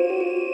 Música